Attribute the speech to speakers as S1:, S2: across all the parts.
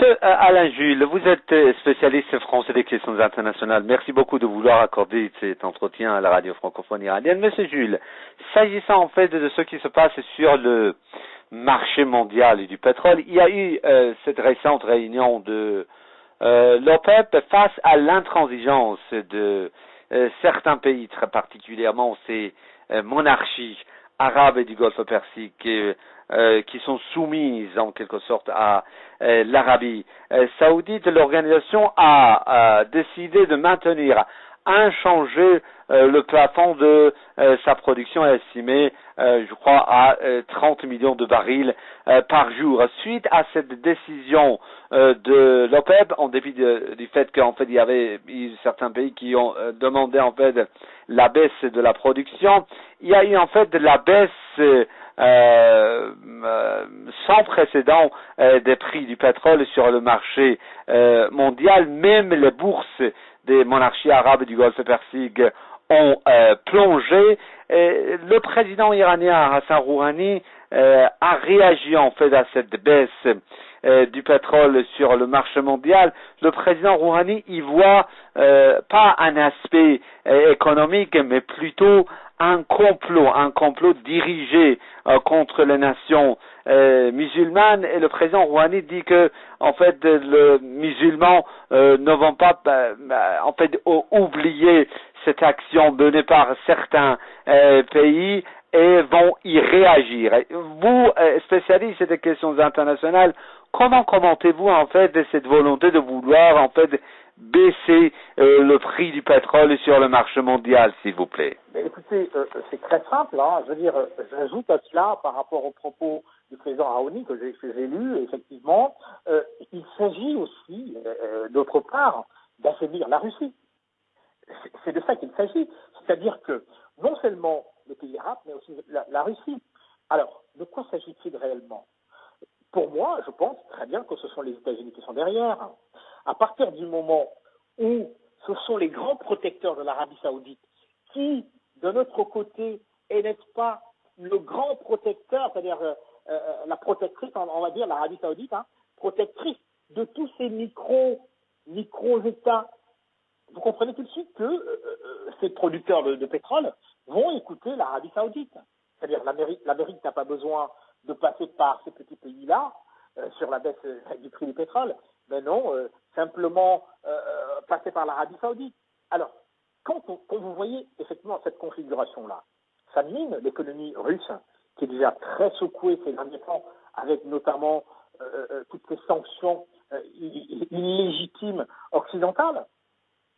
S1: Monsieur euh, Alain Jules, vous êtes euh, spécialiste français des questions internationales. Merci beaucoup de vouloir accorder cet entretien à la radio francophone iranienne. Monsieur Jules, s'agissant en fait de ce qui se passe sur le marché mondial du pétrole, il y a eu euh, cette récente réunion de l'OPEP face à l'intransigeance de certains pays, très particulièrement ces monarchies arabes et du Golfe Persique euh, qui sont soumises en quelque sorte à euh, l'Arabie euh, saoudite, l'organisation a, décidé de maintenir inchangé le plafond de sa production estimée, je crois, à 30 millions de barils par jour. Suite à cette décision de l'OPEP, en dépit du fait qu'en fait il y avait certains pays qui ont demandé en fait la baisse de la production, il y a eu en fait la baisse euh, euh, sans précédent euh, des prix du pétrole sur le marché mondial. Même les bourses des monarchies arabes du Golfe Persique ont plongé. Et le président iranien Hassan Rouhani a réagi en fait à cette baisse du pétrole sur le marché mondial, le président Rouhani y voit pas un aspect économique, mais plutôt un complot, un complot dirigé euh, contre les nations euh, musulmanes et le président Rouhani dit que en fait les musulmans euh, ne vont pas en fait oublier cette action menée par certains pays et vont y réagir. Vous, spécialiste des questions internationales, comment commentez-vous en fait cette volonté de vouloir en fait baisser euh, le prix du pétrole sur le marché mondial, s'il vous plaît
S2: Écoutez, euh, c'est très simple. Hein. Je veux dire, j'ajoute à cela, par rapport aux propos du président Raoni que j'ai lu, effectivement, euh, il s'agit aussi, d'autre part, d'affaiblir la Russie. C'est de ça qu'il s'agit. C'est-à-dire que non seulement les pays arabes, mais aussi la Russie. Alors, de quoi s'agit-il réellement? Pour moi, je pense très bien que ce sont les États-Unis qui sont derrière à partir du moment où ce sont les grands protecteurs de l'Arabie saoudite qui, de notre côté, n'est-ce pas le grand protecteur, c'est-à-dire euh, euh, la protectrice, on, va dire l'Arabie saoudite, hein, protectrice de tous ces micro, micro-États. Vous comprenez tout de suite que euh, ces producteurs de, pétrole vont écouter l'Arabie saoudite. C'est-à-dire l'Amérique n'a pas besoin de passer par ces petits pays-là sur la baisse du prix du pétrole. Mais non, simplement euh, euh, passer par l'Arabie saoudite. Alors, quand, vous voyez effectivement cette configuration-là, ça mine l'économie russe, qui est déjà très secouée ces derniers temps, avec notamment toutes ces sanctions illégitimes occidentales,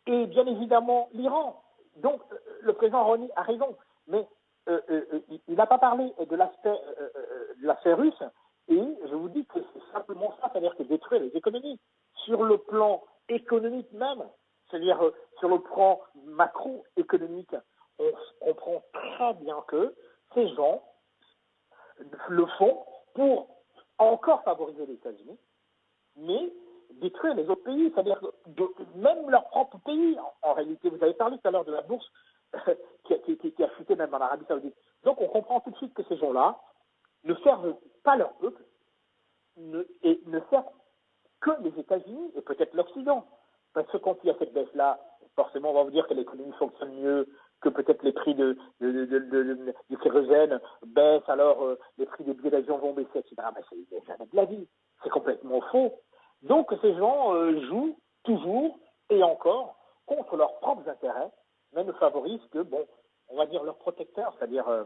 S2: et bien évidemment l'Iran. Donc, le président Ronny a raison, mais il n'a pas parlé de l'aspect de l'aspect russe, et je vous dis que c'est simplement ça, c'est-à-dire que détruire les économies. Sur le plan économique même, c'est-à-dire euh, sur le plan macroéconomique, on comprend très bien que ces gens le font pour encore favoriser les États-Unis, mais détruire les autres pays, c'est-à-dire même leur propre pays. En, réalité, vous avez parlé tout à l'heure de la bourse qui, a, chuté même en Arabie Saoudite. Donc on comprend tout de suite que ces gens-là ne servent pas leur peuple et ne servent que les États-Unis et peut-être l'Occident. Parce que quand il y a cette baisse-là, forcément, on va vous dire que l'économie fonctionne mieux, que peut-être les prix de, du kérosène baissent, alors euh, les prix des billets d'avion vont baisser, etc. Ben, c'est de la vie. C'est complètement faux. Donc ces gens euh, jouent toujours et encore contre leurs propres intérêts, mais ne favorisent que, bon, on va dire, leurs protecteurs, c'est-à-dire euh,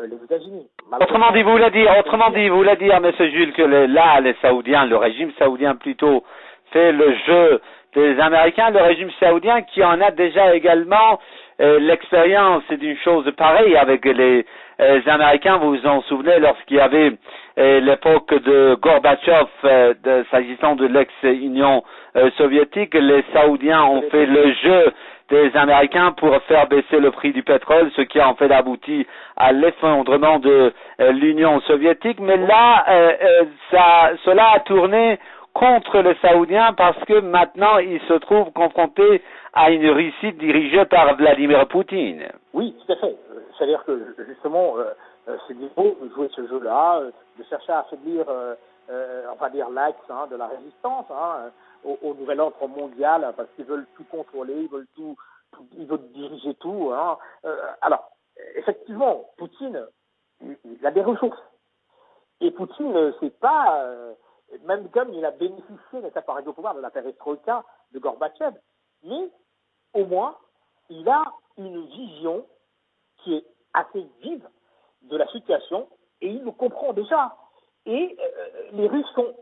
S2: les États-Unis.
S1: Autrement dit, vous voulez dire, autrement dit, vous voulez dire, M. Jules, que là, les Saoudiens, le régime saoudien plutôt, fait le jeu des Américains, le régime saoudien qui en a déjà également l'expérience d'une chose pareille avec les, Américains. Vous vous en souvenez lorsqu'il y avait l'époque de Gorbatchev, s'agissant de l'ex-Union soviétique, les Saoudiens ont fait le jeu des Américains pour faire baisser le prix du pétrole, ce qui a en fait abouti à l'effondrement de euh, l'Union soviétique. Mais là, euh, euh, ça, cela a tourné contre les Saoudiens parce que maintenant ils se trouvent confrontés à une Russie dirigée par Vladimir Poutine.
S2: Oui, tout à fait. C'est-à-dire que justement, c'est beau de jouer ce jeu-là, de chercher à affaiblir on va dire l'axe hein, de la résistance hein, au, nouvel ordre mondial, parce qu'ils veulent tout contrôler, ils veulent tout, ils veulent diriger tout. Hein. alors, effectivement, Poutine, il a des ressources. Et Poutine, c'est pas, même comme il a bénéficié d'être appareil au pouvoir de la perestroïka de Gorbatchev, mais au moins, il a une vision qui est assez vive de la situation et il le comprend déjà. Et euh, les Russes sont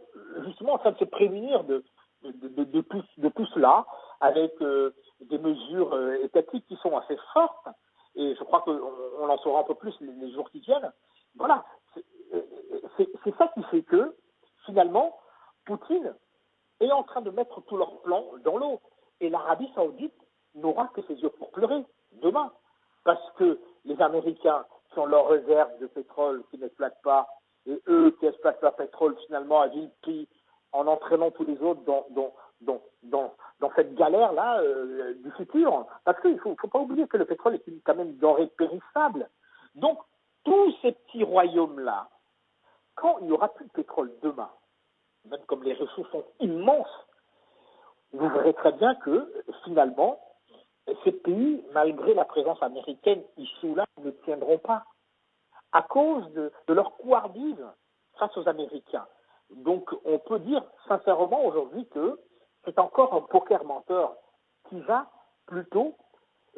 S2: justement en train de se prémunir de, de, de, tout, de tout, cela avec euh, des mesures euh, étatiques qui sont assez fortes. Et je crois qu'on en saura un peu plus les, jours qui viennent. Voilà, c'est ça qui fait que finalement, Poutine est en train de mettre tous leurs plans dans l'eau. Et l'Arabie saoudite n'aura que ses yeux pour pleurer demain. Parce que les Américains qui ont leurs réserves de pétrole qui n'exploitent pas, et eux qui exploitent leur pétrole finalement à vil prix, en entraînant tous les autres dans, dans, dans, dans, cette galère-là euh, du futur. Parce qu'il ne faut, pas oublier que le pétrole est quand même une denrée périssable. Donc, tous ces petits royaumes-là, quand il n'y aura plus de pétrole demain, même comme les ressources sont immenses, vous verrez très bien que finalement, ces pays, malgré la présence américaine ici ou là, ne tiendront pas à cause de, leur couardise face aux Américains. Donc on peut dire sincèrement aujourd'hui que c'est encore un poker menteur qui va plutôt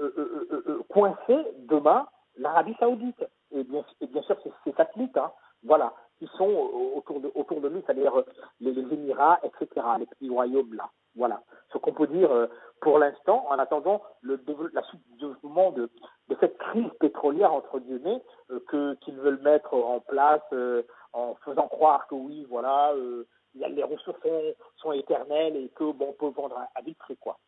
S2: euh, euh, euh, coincer demain l'Arabie saoudite. Et bien, sûr, c'est ses satellites, hein, voilà, qui sont autour de, autour lui, c'est-à-dire les, Émirats, etc., les petits royaumes là. Voilà ce qu'on peut dire pour l'instant, en attendant le, la suite du développement de, crise pétrolière, entre guillemets, euh, que, qu'ils veulent mettre en place euh, en faisant croire que oui, voilà, les ressources sont, sont, éternelles et que bon, on peut vendre à, à prix, quoi.